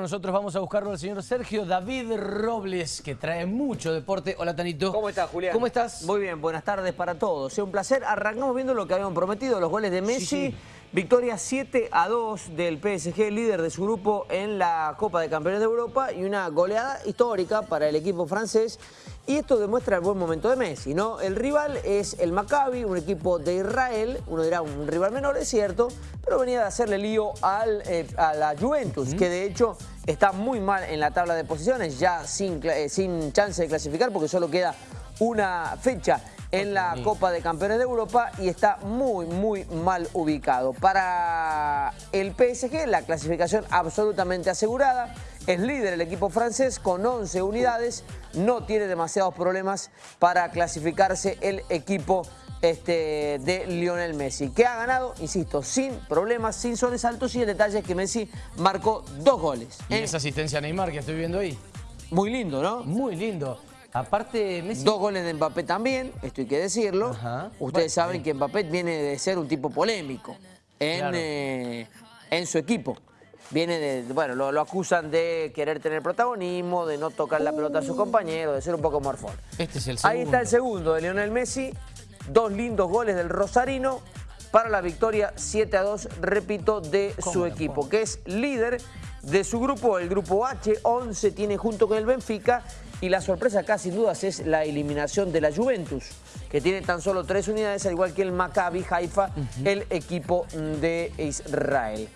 Nosotros vamos a buscarlo al señor Sergio David Robles, que trae mucho deporte. Hola, Tanito. ¿Cómo estás, Julián? ¿Cómo estás? Muy bien, buenas tardes para todos. Es un placer. Arrancamos viendo lo que habíamos prometido, los goles de Messi. Victoria 7 a 2 del PSG, líder de su grupo en la Copa de Campeones de Europa y una goleada histórica para el equipo francés. Y esto demuestra el buen momento de Messi, ¿no? El rival es el Maccabi, un equipo de Israel, uno dirá un rival menor, es cierto, pero venía de hacerle lío al, eh, a la Juventus, que de hecho está muy mal en la tabla de posiciones, ya sin, eh, sin chance de clasificar porque solo queda una fecha en la Copa de Campeones de Europa y está muy, muy mal ubicado. Para el PSG, la clasificación absolutamente asegurada. Es líder el equipo francés con 11 unidades. No tiene demasiados problemas para clasificarse el equipo este, de Lionel Messi, que ha ganado, insisto, sin problemas, sin sobresaltos y el detalle es que Messi marcó dos goles. ¿Y esa asistencia a Neymar que estoy viendo ahí? Muy lindo, ¿no? Muy lindo. Aparte, Messi... Dos goles de Mbappé también, esto hay que decirlo. Ustedes saben que Mbappé viene de ser un tipo polémico en, eh, en su equipo. Viene de, bueno, lo, acusan de querer tener protagonismo, de no tocar la pelota a sus compañeros, de ser un poco morfón. Este es el segundo. Ahí está el segundo de Lionel Messi, dos lindos goles del Rosarino para la victoria 7 a 2, repito, de su equipo, que es líder de su grupo, el grupo H, 11 tiene junto con el Benfica y la sorpresa acá sin dudas es la eliminación de la Juventus, que tiene tan solo tres unidades, al igual que el Maccabi Haifa, el equipo de Israel.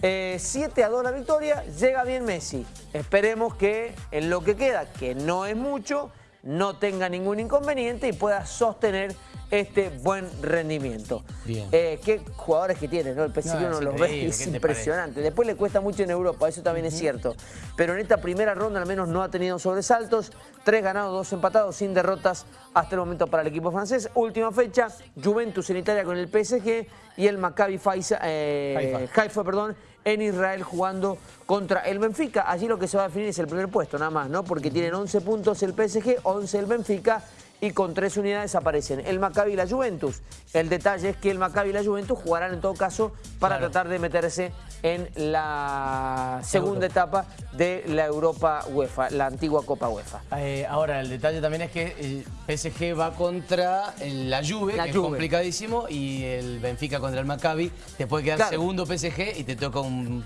7 eh, a 2 la victoria, llega bien Messi. Esperemos que en lo que queda, que no es mucho, no tenga ningún inconveniente y pueda sostener este buen rendimiento. Bien. Eh, qué jugadores que tiene, ¿no? El PSG uno los ve es impresionante. Después le cuesta mucho en Europa, eso también es cierto. Pero en esta primera ronda al menos no ha tenido sobresaltos. Tres ganados, dos empatados, sin derrotas hasta el momento para el equipo francés. Última fecha, Juventus en Italia con el PSG y el Maccabi eh, Haifa, perdón, en Israel jugando contra el Benfica. Allí lo que se va a definir es el primer puesto, nada más, ¿no? Porque tienen 11 puntos el PSG, 11 el Benfica y con tres unidades aparecen el Maccabi y la Juventus. El detalle es que el Maccabi y la Juventus jugarán en todo caso para tratar de meterse en la segunda etapa de la Europa UEFA, la antigua Copa UEFA. Eh, ahora, el detalle también es que el PSG va contra la Juve, que es complicadísimo, y el Benfica contra el Maccabi. Te puede quedar segundo PSG y te toca un,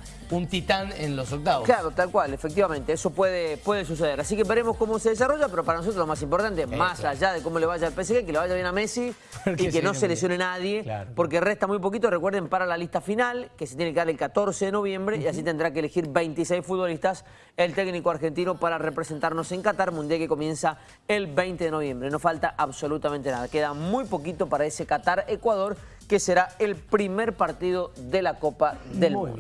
titán en los octavos. Claro, tal cual, efectivamente. Eso puede, puede suceder. Así que veremos cómo se desarrolla, pero para nosotros lo más importante, más allá de cómo le vaya al PSG, que le vaya bien a Messi y que no se lesione nadie, porque resta muy poquito, recuerden, para la lista final, que se tiene que dar el 14 de noviembre, y así tendrá que elegir 26 futbolistas el técnico argentino para representarnos en Qatar, mundial que comienza el 20 de noviembre. No falta absolutamente nada, queda muy poquito para ese Qatar-Ecuador, que será el primer partido de la Copa del Mundo.